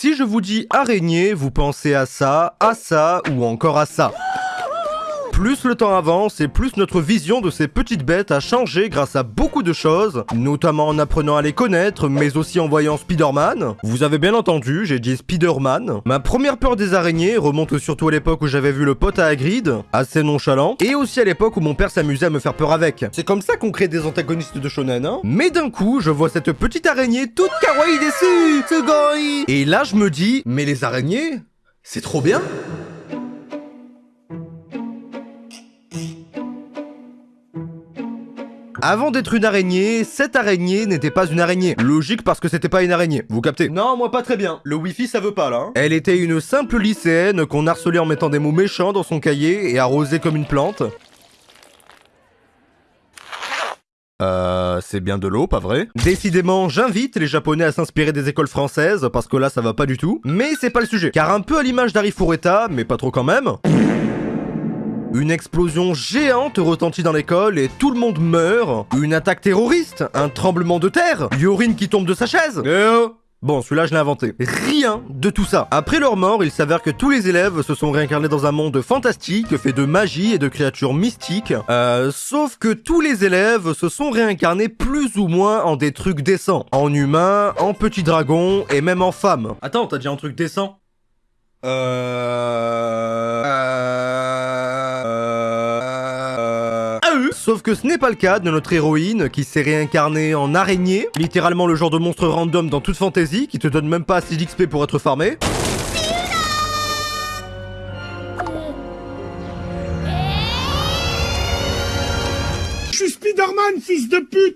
Si je vous dis araignée, vous pensez à ça, à ça ou encore à ça. Plus le temps avance et plus notre vision de ces petites bêtes a changé grâce à beaucoup de choses, notamment en apprenant à les connaître, mais aussi en voyant Spider-Man. Vous avez bien entendu, j'ai dit Spider-Man. Ma première peur des araignées remonte surtout à l'époque où j'avais vu le pote à Hagrid, assez nonchalant, et aussi à l'époque où mon père s'amusait à me faire peur avec. C'est comme ça qu'on crée des antagonistes de shonen, hein Mais d'un coup, je vois cette petite araignée toute kawaii dessus, Et là, je me dis, mais les araignées, c'est trop bien Avant d'être une araignée, cette araignée n'était pas une araignée. Logique parce que c'était pas une araignée, vous captez? Non, moi pas très bien. Le wifi ça veut pas là. hein. Elle était une simple lycéenne qu'on harcelait en mettant des mots méchants dans son cahier et arrosait comme une plante. Euh, c'est bien de l'eau, pas vrai? Décidément, j'invite les japonais à s'inspirer des écoles françaises, parce que là ça va pas du tout. Mais c'est pas le sujet, car un peu à l'image d'Harry Fureta, mais pas trop quand même... Une explosion géante retentit dans l'école et tout le monde meurt. Une attaque terroriste, un tremblement de terre, Yorin qui tombe de sa chaise. Eh oh Bon, celui-là, je l'ai inventé. Rien de tout ça. Après leur mort, il s'avère que tous les élèves se sont réincarnés dans un monde fantastique, fait de magie et de créatures mystiques. Euh, sauf que tous les élèves se sont réincarnés plus ou moins en des trucs décents. En humains, en petits dragons et même en femmes. Attends, t'as dit un truc décent? Euh... Euh... Ah, euh. Sauf que ce n'est pas le cas de notre héroïne qui s'est réincarnée en araignée, littéralement le genre de monstre random dans toute fantasy qui te donne même pas assez d'XP pour être farmé.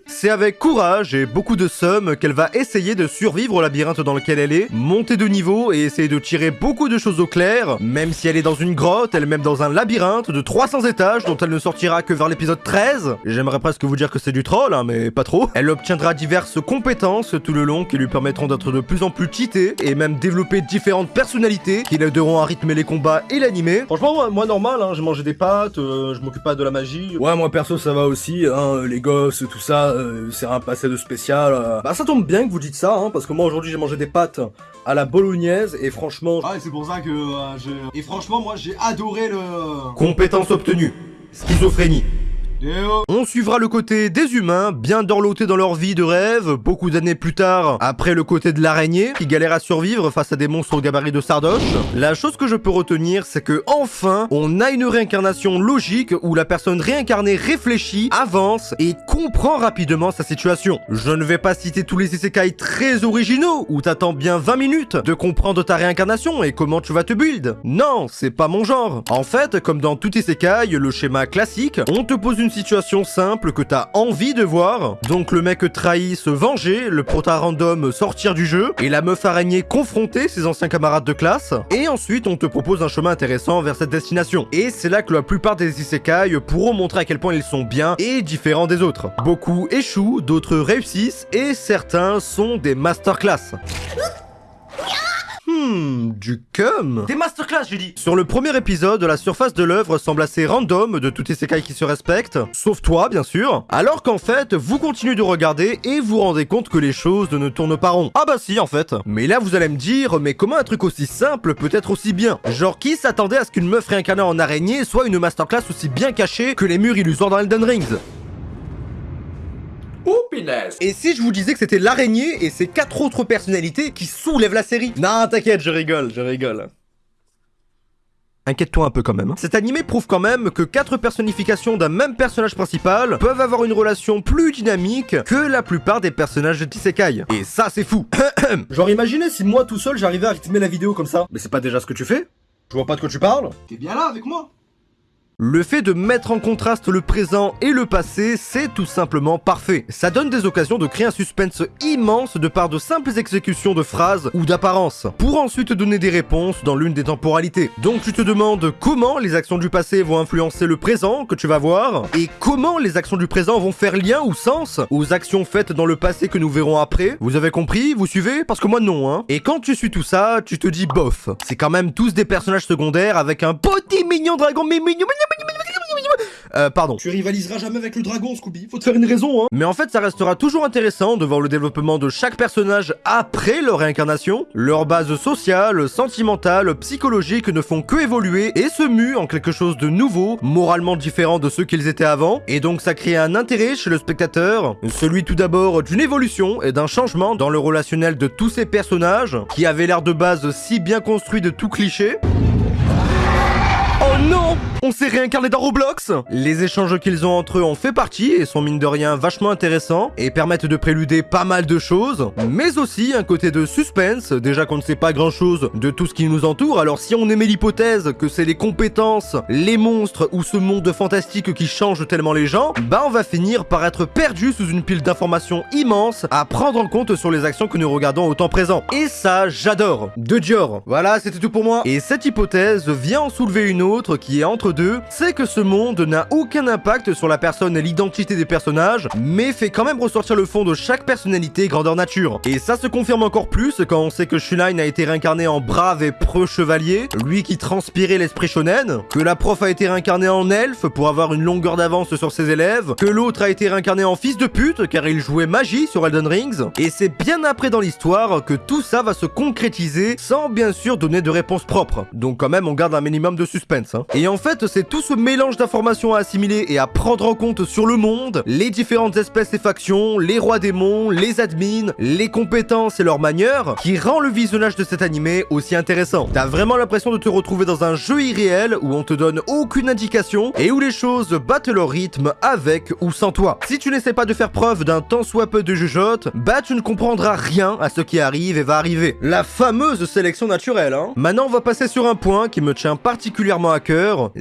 C'est avec courage et beaucoup de somme qu'elle va essayer de survivre au labyrinthe dans lequel elle est, monter de niveau et essayer de tirer beaucoup de choses au clair, même si elle est dans une grotte, elle est même dans un labyrinthe de 300 étages dont elle ne sortira que vers l'épisode 13. J'aimerais presque vous dire que c'est du troll, hein, mais pas trop. Elle obtiendra diverses compétences tout le long qui lui permettront d'être de plus en plus cheatée et même développer différentes personnalités qui l'aideront à rythmer les combats et l'animer. Franchement, moi, moi, normal, hein, j'ai mangé des pâtes, euh, je m'occupe pas de la magie. Ouais, moi perso ça va aussi, hein, les gosses, tout ça, euh, c'est un passé de spécial. euh. Bah ça tombe bien que vous dites ça, hein, parce que moi aujourd'hui j'ai mangé des pâtes à la bolognaise et franchement... Ah, c'est pour ça que euh, j'ai. Et franchement, moi j'ai adoré le. Compétence obtenue. Schizophrénie. On suivra le côté des humains, bien dorlotés dans leur vie de rêve, beaucoup d'années plus tard, après le côté de l'araignée, qui galère à survivre face à des monstres au gabarit de Sardoche. La chose que je peux retenir, c'est que enfin, on a une réincarnation logique où la personne réincarnée réfléchit, avance et comprend rapidement sa situation. Je ne vais pas citer tous les isekai très originaux, où t'attends bien 20 minutes de comprendre ta réincarnation et comment tu vas te build. Non, c'est pas mon genre. En fait, comme dans tout isekai, le schéma classique, on te pose une situation simple que t'as envie de voir. Donc le mec trahit se venger, le prota random sortir du jeu, et la meuf araignée confronter ses anciens camarades de classe. Et ensuite on te propose un chemin intéressant vers cette destination. Et c'est là que la plupart des isekai pourront montrer à quel point ils sont bien et différents des autres. Beaucoup échouent, d'autres réussissent, et certains sont des masterclass. Hmm, du cum. Des masterclass, j'ai dit Sur le premier épisode, la surface de l'œuvre semble assez random de tous ces qui se respectent, sauf toi, bien sûr, alors qu'en fait, vous continuez de regarder et vous rendez compte que les choses ne tournent pas rond. Ah bah si, en fait. Mais là, vous allez me dire, mais comment un truc aussi simple peut être aussi bien? Genre, qui s'attendait à ce qu'une meuf réincarnée en araignée soit une masterclass aussi bien cachée que les murs illusoires dans Elden Rings? Oh, Et si je vous disais que c'était l'araignée et ses quatre autres personnalités qui soulèvent la série? Non, t'inquiète, je rigole, je rigole. Inquiète-toi un peu quand même. hein. Cet animé prouve quand même que quatre personnifications d'un même personnage principal peuvent avoir une relation plus dynamique que la plupart des personnages de Tisekai. Et ça, c'est fou. Genre, imaginez si moi tout seul j'arrivais à rythmer la vidéo comme ça. Mais c'est pas déjà ce que tu fais? Je vois pas de quoi tu parles. T'es bien là avec moi? Le fait de mettre en contraste le présent et le passé, c'est tout simplement parfait. Ça donne des occasions de créer un suspense immense de par de simples exécutions de phrases ou d'apparences, pour ensuite donner des réponses dans l'une des temporalités. Donc tu te demandes comment les actions du passé vont influencer le présent que tu vas voir, et comment les actions du présent vont faire lien ou sens aux actions faites dans le passé que nous verrons après. Vous avez compris? Vous suivez? Parce que moi non, hein. Et quand tu suis tout ça, tu te dis bof. C'est quand même tous des personnages secondaires avec un petit mignon dragon, mignon, mignon, mignon, mignon, mignon, mignon. Euh, pardon. Tu rivaliseras jamais avec le dragon, Scooby. Faut te faire une raison, hein. Mais en fait, ça restera toujours intéressant de voir le développement de chaque personnage après leur réincarnation. Leurs bases sociales, sentimentales, psychologiques ne font que évoluer et se muent en quelque chose de nouveau, moralement différent de ceux qu'ils étaient avant. Et donc ça crée un intérêt chez le spectateur, celui tout d'abord d'une évolution et d'un changement dans le relationnel de tous ces personnages, qui avaient l'air de base si bien construits de tout cliché. Non! On s'est réincarné dans Roblox! Les échanges qu'ils ont entre eux en fait partie et sont mine de rien vachement intéressants et permettent de préluder pas mal de choses, mais aussi un côté de suspense, déjà qu'on ne sait pas grand chose de tout ce qui nous entoure, alors si on émet l'hypothèse que c'est les compétences, les monstres ou ce monde fantastique qui change tellement les gens, bah on va finir par être perdu sous une pile d'informations immenses à prendre en compte sur les actions que nous regardons au temps présent. Et ça, j'adore. De Dior. Voilà, c'était tout pour moi. Et cette hypothèse vient en soulever une autre qui est entre deux, c'est que ce monde n'a aucun impact sur la personne et l'identité des personnages, mais fait quand même ressortir le fond de chaque personnalité grandeur nature. Et ça se confirme encore plus quand on sait que Shuline a été réincarné en brave et preux chevalier, lui qui transpirait l'esprit shonen, que la prof a été réincarnée en elfe pour avoir une longueur d'avance sur ses élèves, que l'autre a été réincarné en fils de pute car il jouait magie sur Elden Rings, et c'est bien après dans l'histoire que tout ça va se concrétiser sans bien sûr donner de réponse propre. Donc quand même on garde un minimum de suspense. Hein. Et en fait, c'est tout ce mélange d'informations à assimiler et à prendre en compte sur le monde, les différentes espèces et factions, les rois démons, les admins, les compétences et leurs manières, qui rend le visionnage de cet animé aussi intéressant. T'as vraiment l'impression de te retrouver dans un jeu irréel où on te donne aucune indication et où les choses battent leur rythme avec ou sans toi. Si tu n'essaies pas de faire preuve d'un tant soit peu de jugeote, bah tu ne comprendras rien à ce qui arrive et va arriver. La fameuse sélection naturelle, hein. Maintenant, on va passer sur un point qui me tient particulièrement à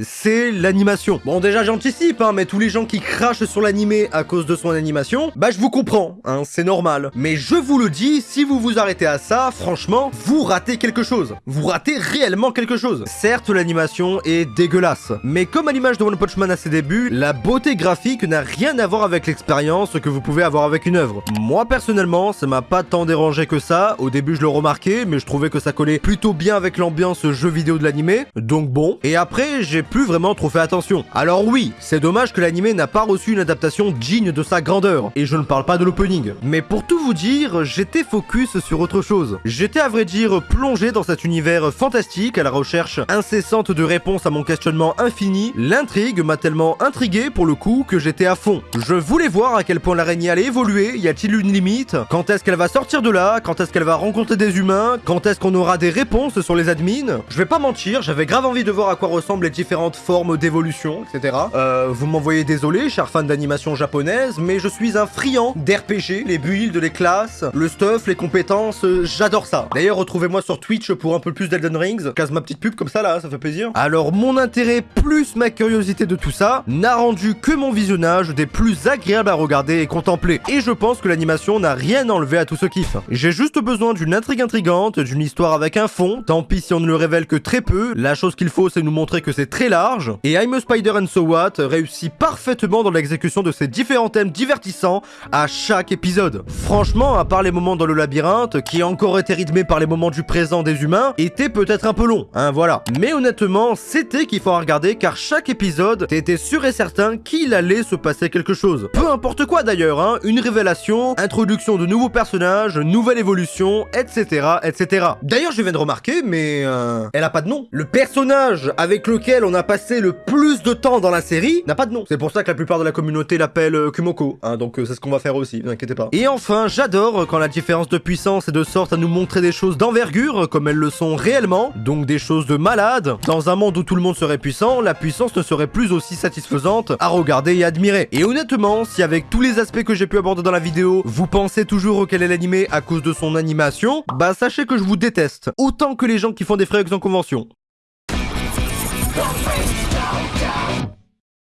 c'est l'animation. Bon déjà j'anticipe, hein, mais tous les gens qui crachent sur l'animé à cause de son animation, bah je vous comprends, hein, c'est normal. Mais je vous le dis, si vous vous arrêtez à ça, franchement, vous ratez quelque chose. Vous ratez réellement quelque chose. Certes, l'animation est dégueulasse, mais comme à l'image de One Punch Man à ses débuts, la beauté graphique n'a rien à voir avec l'expérience que vous pouvez avoir avec une œuvre. Moi personnellement, ça m'a pas tant dérangé que ça, au début je le remarquais, mais je trouvais que ça collait plutôt bien avec l'ambiance jeu vidéo de l'animé, donc bon. J'ai plus vraiment trop fait attention. Alors oui, c'est dommage que l'animé n'a pas reçu une adaptation digne de sa grandeur, et je ne parle pas de l'opening. Mais pour tout vous dire, j'étais focus sur autre chose. J'étais à vrai dire plongé dans cet univers fantastique à la recherche incessante de réponses à mon questionnement infini. L'intrigue m'a tellement intrigué pour le coup que j'étais à fond. Je voulais voir à quel point l'araignée allait évoluer, y a-t-il une limite? Quand est-ce qu'elle va sortir de là? Quand est-ce qu'elle va rencontrer des humains? Quand est-ce qu'on aura des réponses sur les admins? Je vais pas mentir, j'avais grave envie de voir à quoi les différentes formes d'évolution, etc. Euh, vous m'envoyez désolé, cher fan d'animation japonaise, mais je suis un friand d'RPG, les builds, les classes, le stuff, les compétences, euh, j'adore ça. D'ailleurs, retrouvez-moi sur Twitch pour un peu plus d'Elden Rings, casse ma petite pub comme ça là, ça fait plaisir. Alors, mon intérêt plus ma curiosité de tout ça n'a rendu que mon visionnage des plus agréables à regarder et contempler. Et je pense que l'animation n'a rien enlevé à tout ce kiff. J'ai juste besoin d'une intrigue intrigante, d'une histoire avec un fond, tant pis si on ne le révèle que très peu, la chose qu'il faut c'est nous montrer que c'est très large, et I'm a Spider and So What réussit parfaitement dans l'exécution de ces différents thèmes divertissants à chaque épisode. Franchement, à part les moments dans le labyrinthe, qui encore été rythmé par les moments du présent des humains, était peut-être un peu long, hein, voilà. Mais honnêtement, c'était qu'il faut regarder car chaque épisode, t'étais sûr et certain qu'il allait se passer quelque chose. Peu importe quoi d'ailleurs, hein, une révélation, introduction de nouveaux personnages, nouvelle évolution, etc., etc. D'ailleurs, je viens de remarquer, mais euh, elle a pas de nom. Le personnage avec lequel on a passé le plus de temps dans la série n'a pas de nom. C'est pour ça que la plupart de la communauté l'appelle euh, Kumoko, hein, donc euh, c'est ce qu'on va faire aussi, ne inquiétez pas. Et enfin, j'adore quand la différence de puissance est de sorte à nous montrer des choses d'envergure, comme elles le sont réellement, donc des choses de malade. Dans un monde où tout le monde serait puissant, la puissance ne serait plus aussi satisfaisante à regarder et admirer. Et honnêtement, si avec tous les aspects que j'ai pu aborder dans la vidéo, vous pensez toujours qu'elle est l'animé à cause de son animation, bah sachez que je vous déteste, autant que les gens qui font des frais en convention. Don't face me.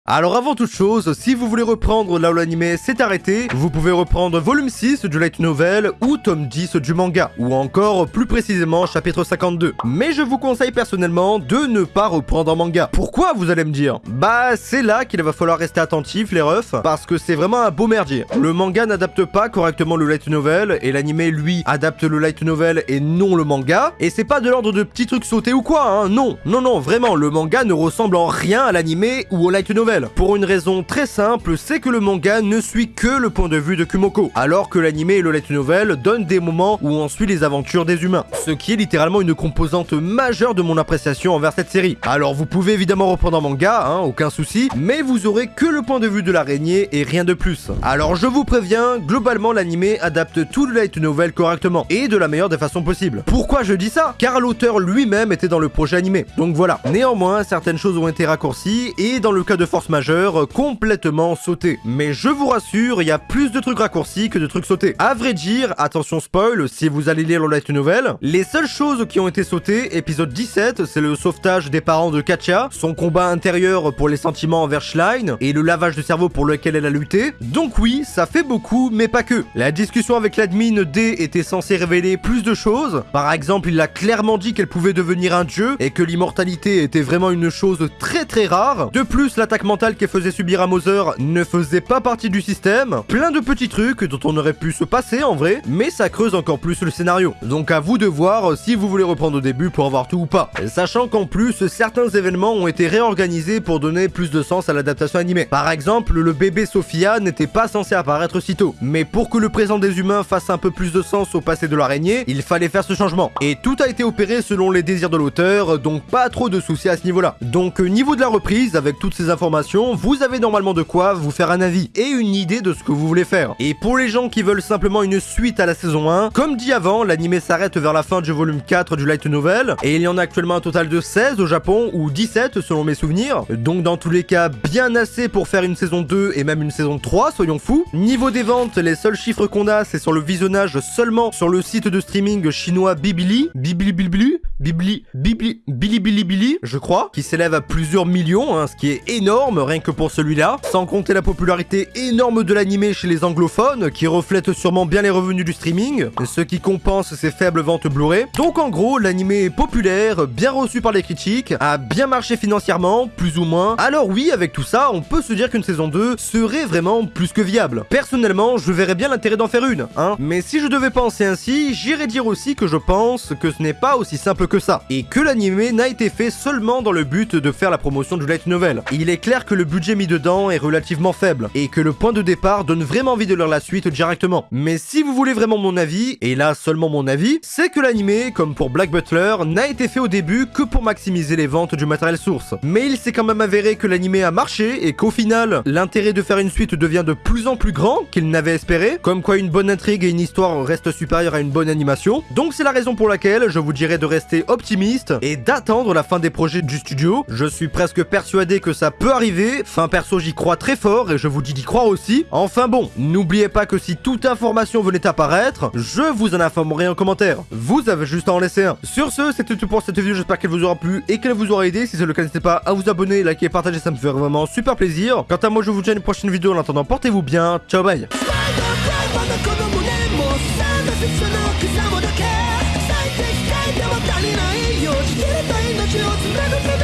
Alors avant toute chose, si vous voulez reprendre là où l'anime s'est arrêté, vous pouvez reprendre volume 6 du light novel ou tome 10 du manga, ou encore plus précisément chapitre 52. Mais je vous conseille personnellement de ne pas reprendre en manga. Pourquoi vous allez me dire? Bah c'est là qu'il va falloir rester attentif les refs, parce que c'est vraiment un beau merdier. Le manga n'adapte pas correctement le light novel, et l'anime lui adapte le light novel et non le manga, et c'est pas de l'ordre de petits trucs sautés ou quoi, hein, non, non non, vraiment, le manga ne ressemble en rien à l'anime ou au light novel. Pour une raison très simple, c'est que le manga ne suit que le point de vue de Kumoko, alors que l'anime et le light novel donnent des moments où on suit les aventures des humains, ce qui est littéralement une composante majeure de mon appréciation envers cette série. Alors vous pouvez évidemment reprendre en manga, hein, aucun souci, mais vous aurez que le point de vue de l'araignée et rien de plus. Alors je vous préviens, globalement l'anime adapte tout le light novel correctement, et de la meilleure des façons possibles. Pourquoi je dis ça? Car l'auteur lui-même était dans le projet animé, donc voilà. Néanmoins, certaines choses ont été raccourcies, et dans le cas de force majeure, complètement sautées. Mais je vous rassure, il y a plus de trucs raccourcis que de trucs sautés. À vrai dire, attention spoil, si vous allez lire le light novel, les seules choses qui ont été sautées, épisode 17, c'est le sauvetage des parents de Katia, son combat intérieur pour les sentiments envers Schlein, et le lavage de cerveau pour lequel elle a lutté. Donc oui, ça fait beaucoup, mais pas que. La discussion avec l'admin D était censée révéler plus de choses. Par exemple, il a clairement dit qu'elle pouvait devenir un dieu, et que l'immortalité était vraiment une chose très très rare. De plus, l'attaque mentale qu'elle faisait subir à Moser ne faisait pas partie du système. Plein de petits trucs dont on aurait pu se passer en vrai, mais ça creuse encore plus le scénario. Donc à vous de voir si vous voulez reprendre au début pour avoir tout ou pas. Sachant qu'en plus, certains événements ont été réorganisés pour donner plus de sens à l'adaptation animée. Par exemple, le bébé Sophia n'était pas censé apparaître si tôt. Mais pour que le présent des humains fasse un peu plus de sens au passé de l'araignée, il fallait faire ce changement. Et tout a été opéré selon les désirs de l'auteur, donc pas trop de soucis à ce niveau-là. Donc niveau de la reprise, avec toutes ces informations, vous avez normalement de quoi vous faire un avis et une idée de ce que vous voulez faire. Et pour les gens qui veulent simplement une suite à la saison 1, comme dit avant, l'anime s'arrête vers la fin du volume 4 du light novel, et il y en a actuellement un total de 16 au Japon, ou 17 selon mes souvenirs, donc dans tous les cas bien assez pour faire une saison 2 et même une saison 3, soyons fous. Niveau des ventes, les seuls chiffres qu'on a, c'est sur le visionnage seulement sur le site de streaming chinois Bibili, Bibili Bibili, Bibili, Bibili, Bili je crois, qui s'élève à plusieurs millions, hein, ce qui est énorme rien que pour celui-là, sans compter la popularité énorme de l'anime chez les anglophones, qui reflète sûrement bien les revenus du streaming, ce qui compense ses faibles ventes Blu-ray. Donc en gros, l'anime est populaire, bien reçu par les critiques, a bien marché financièrement, plus ou moins. Alors oui, avec tout ça, on peut se dire qu'une saison 2 serait vraiment plus que viable. Personnellement, je verrais bien l'intérêt d'en faire une, hein. Mais si je devais penser ainsi, j'irais dire aussi que je pense que ce n'est pas aussi simple que ça, et que l'anime n'a été fait seulement dans le but de faire la promotion du light novel. Il est clair que le budget mis dedans est relativement faible, et que le point de départ donne vraiment envie de lire la suite directement. Mais si vous voulez vraiment mon avis, et là seulement mon avis, c'est que l'anime, comme pour Black Butler, n'a été fait au début que pour maximiser les ventes du matériel source. Mais il s'est quand même avéré que l'anime a marché, et qu'au final, l'intérêt de faire une suite devient de plus en plus grand qu'il n'avait espéré, comme quoi une bonne intrigue et une histoire restent supérieures à une bonne animation. Donc c'est la raison pour laquelle je vous dirais de rester optimiste et d'attendre la fin des projets du studio. Je suis presque persuadé que ça peut arriver, enfin perso j'y crois très fort et je vous dis d'y croire aussi. Enfin bon, n'oubliez pas que si toute information venait apparaître, je vous en informerai en commentaire. Vous avez juste à en laisser un. Sur ce, c'était tout pour cette vidéo, j'espère qu'elle vous aura plu et qu'elle vous aura aidé. Si c'est le cas, n'hésitez pas à vous abonner, liker et partager, ça me fait vraiment super plaisir. Quant à moi, je vous dis à une prochaine vidéo. En attendant, portez-vous bien. Ciao, bye. まだ子供ねもうさなしその草もだけ最適解でも足りないよ生きれた命をつなぐため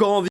Encore envie.